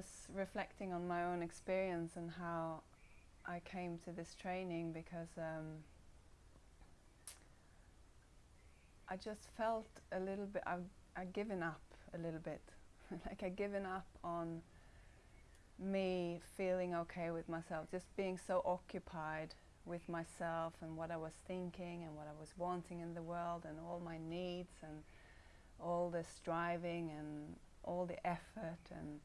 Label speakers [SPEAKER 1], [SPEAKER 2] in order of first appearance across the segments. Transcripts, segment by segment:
[SPEAKER 1] was reflecting on my own experience and how I came to this training because um, I just felt a little bit, I've, I'd given up a little bit. like I'd given up on me feeling okay with myself, just being so occupied with myself and what I was thinking and what I was wanting in the world and all my needs and all the striving and all the effort and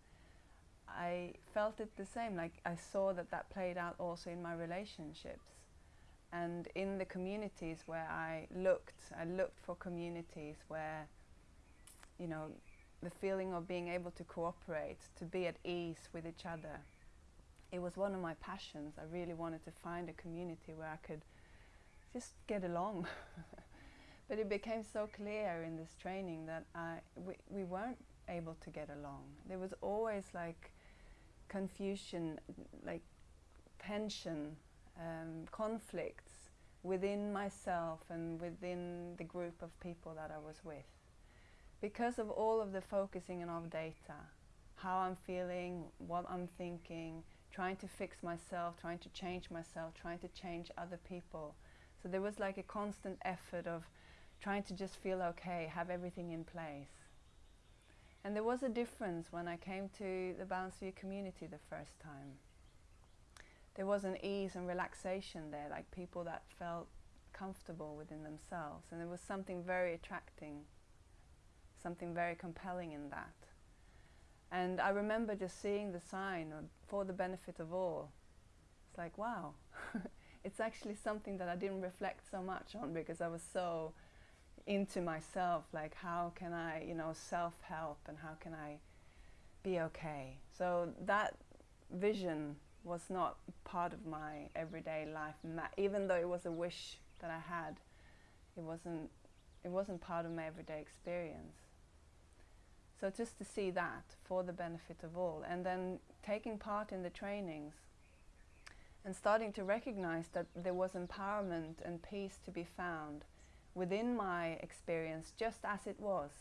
[SPEAKER 1] I felt it the same, like I saw that that played out also in my relationships and in the communities where I looked, I looked for communities where, you know, the feeling of being able to cooperate, to be at ease with each other. It was one of my passions. I really wanted to find a community where I could just get along. but it became so clear in this training that I, we, we weren't able to get along. There was always like confusion, like tension, um, conflicts within myself and within the group of people that I was with. Because of all of the focusing on data, how I'm feeling, what I'm thinking, trying to fix myself, trying to change myself, trying to change other people. So there was like a constant effort of trying to just feel okay, have everything in place. And there was a difference when I came to the Balanced View community the first time. There was an ease and relaxation there, like people that felt comfortable within themselves. And there was something very attracting, something very compelling in that. And I remember just seeing the sign for the benefit of all. It's like, wow, it's actually something that I didn't reflect so much on because I was so into myself, like how can I, you know, self-help and how can I be okay. So that vision was not part of my everyday life, even though it was a wish that I had, it wasn't, it wasn't part of my everyday experience. So just to see that for the benefit of all and then taking part in the trainings and starting to recognize that there was empowerment and peace to be found within my experience just as it was,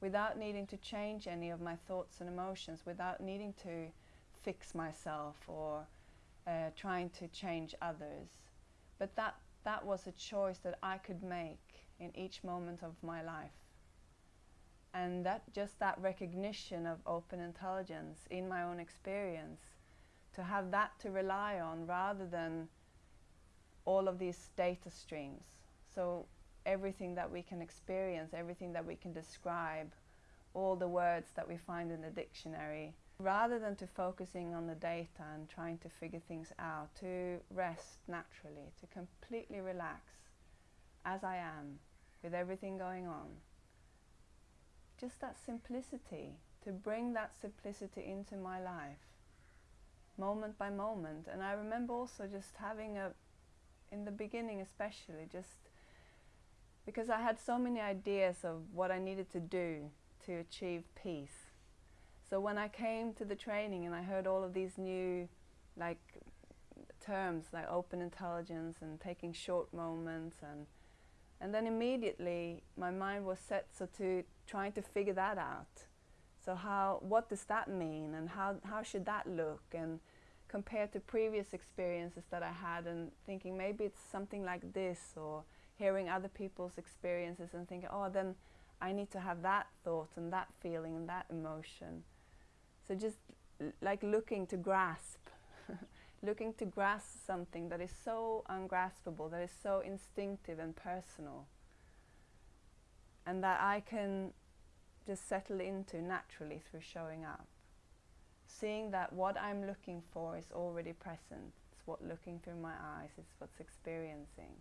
[SPEAKER 1] without needing to change any of my thoughts and emotions, without needing to fix myself or uh, trying to change others. But that, that was a choice that I could make in each moment of my life. And that just that recognition of open intelligence in my own experience, to have that to rely on rather than all of these data streams. So everything that we can experience, everything that we can describe, all the words that we find in the dictionary, rather than to focusing on the data and trying to figure things out, to rest naturally, to completely relax as I am with everything going on. Just that simplicity, to bring that simplicity into my life, moment by moment. And I remember also just having a, in the beginning especially, just because I had so many ideas of what I needed to do to achieve peace. So when I came to the training and I heard all of these new like terms like open intelligence and taking short moments and and then immediately my mind was set so to trying to figure that out. So how what does that mean and how how should that look and compared to previous experiences that I had and thinking maybe it's something like this or hearing other people's experiences and thinking, oh, then I need to have that thought and that feeling and that emotion. So just like looking to grasp, looking to grasp something that is so ungraspable, that is so instinctive and personal, and that I can just settle into naturally through showing up. Seeing that what I'm looking for is already present. It's what looking through my eyes, it's what's experiencing.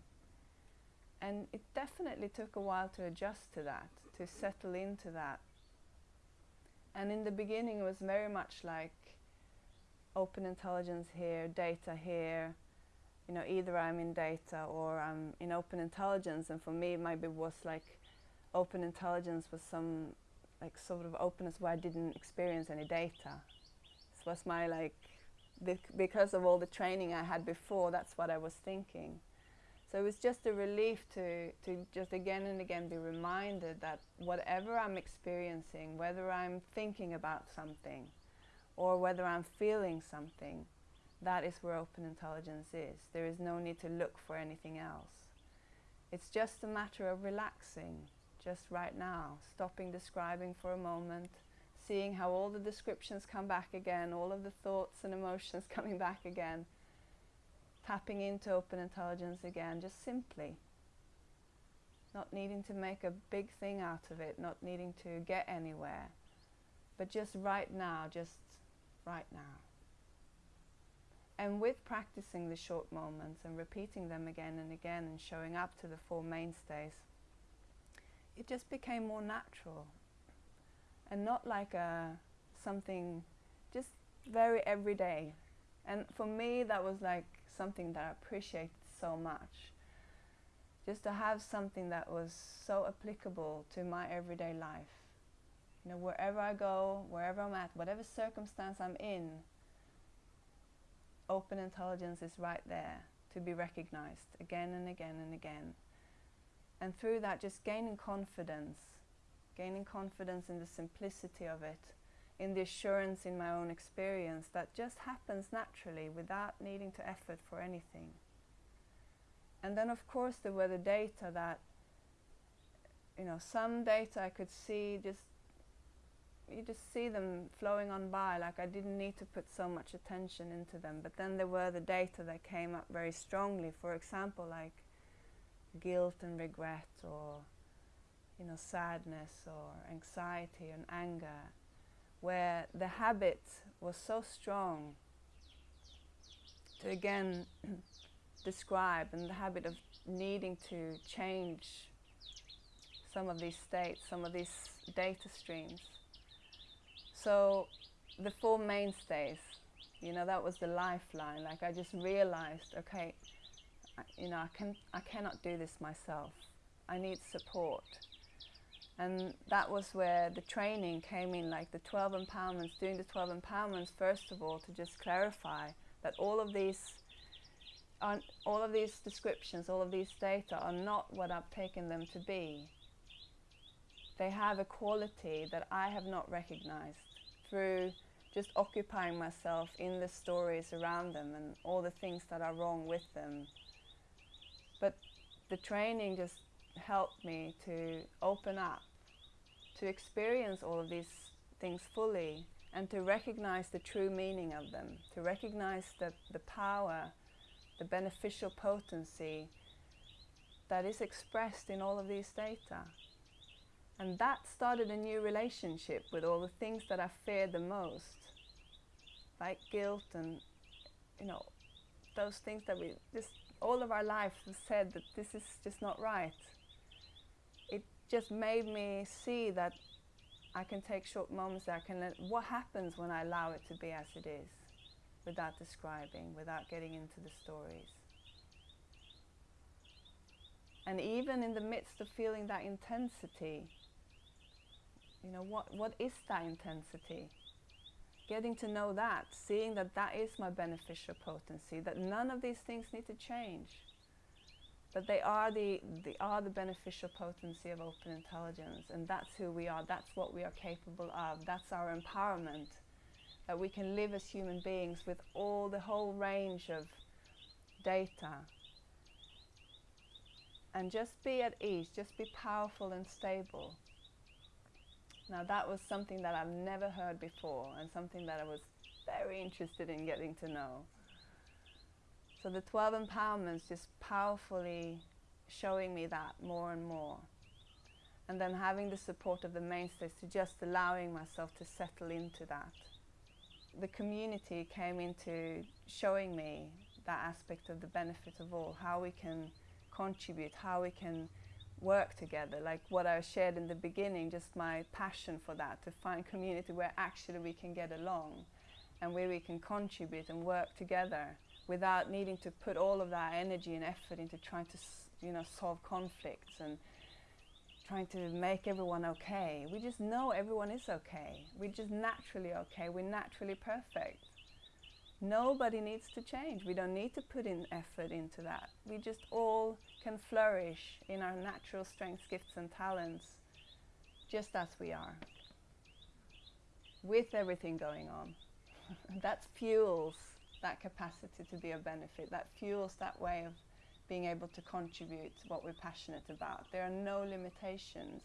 [SPEAKER 1] And it definitely took a while to adjust to that, to settle into that. And in the beginning it was very much like open intelligence here, data here, you know, either I'm in data or I'm in open intelligence and for me maybe it was like open intelligence was some like sort of openness where I didn't experience any data. This was my like, because of all the training I had before, that's what I was thinking. So it was just a relief to, to just again and again be reminded that whatever I'm experiencing, whether I'm thinking about something, or whether I'm feeling something, that is where open intelligence is. There is no need to look for anything else. It's just a matter of relaxing, just right now, stopping describing for a moment, seeing how all the descriptions come back again, all of the thoughts and emotions coming back again, tapping into open intelligence again, just simply. Not needing to make a big thing out of it, not needing to get anywhere, but just right now, just right now. And with practicing the short moments and repeating them again and again and showing up to the four mainstays, it just became more natural and not like a something just very everyday. And for me, that was like something that I appreciated so much. Just to have something that was so applicable to my everyday life. You know, wherever I go, wherever I'm at, whatever circumstance I'm in, open intelligence is right there to be recognized again and again and again. And through that, just gaining confidence, gaining confidence in the simplicity of it, in the assurance in my own experience that just happens naturally without needing to effort for anything. And then, of course, there were the data that, you know, some data I could see just you just see them flowing on by like I didn't need to put so much attention into them but then there were the data that came up very strongly for example like guilt and regret or you know sadness or anxiety and anger where the habit was so strong to again describe and the habit of needing to change some of these states, some of these data streams so the four mainstays, you know, that was the lifeline. Like I just realized, okay, you know, I can I cannot do this myself. I need support. And that was where the training came in, like the 12 empowerments, doing the 12 empowerments, first of all, to just clarify that all of these are, all of these descriptions, all of these data are not what I've taken them to be. They have a quality that I have not recognized through just occupying myself in the stories around them and all the things that are wrong with them. But the training just helped me to open up, to experience all of these things fully, and to recognize the true meaning of them, to recognize the, the power, the beneficial potency that is expressed in all of these data. And that started a new relationship with all the things that I feared the most, like guilt and, you know, those things that we just all of our life said that this is just not right. Just made me see that I can take short moments. I can let what happens when I allow it to be as it is, without describing, without getting into the stories. And even in the midst of feeling that intensity, you know, what, what is that intensity? Getting to know that, seeing that that is my beneficial potency, that none of these things need to change. That they are the, they are the beneficial potency of open intelligence, and that's who we are, that's what we are capable of, that's our empowerment. That we can live as human beings with all the whole range of data and just be at ease, just be powerful and stable. Now that was something that I've never heard before and something that I was very interested in getting to know. So the 12 empowerments just powerfully showing me that more and more. And then having the support of the mainstays to just allowing myself to settle into that. The community came into showing me that aspect of the benefit of all, how we can contribute, how we can work together, like what I shared in the beginning, just my passion for that, to find community where actually we can get along and where we can contribute and work together without needing to put all of that energy and effort into trying to, you know, solve conflicts and trying to make everyone okay. We just know everyone is okay. We're just naturally okay. We're naturally perfect. Nobody needs to change. We don't need to put in effort into that. We just all can flourish in our natural strengths, gifts, and talents just as we are, with everything going on. that fuels that capacity to be a benefit. That fuels that way of being able to contribute to what we're passionate about. There are no limitations,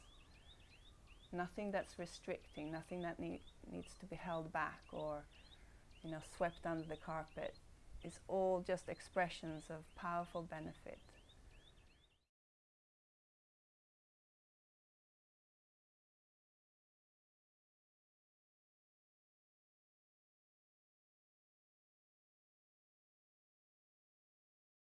[SPEAKER 1] nothing that's restricting, nothing that need, needs to be held back or you know, swept under the carpet. It's all just expressions of powerful benefit.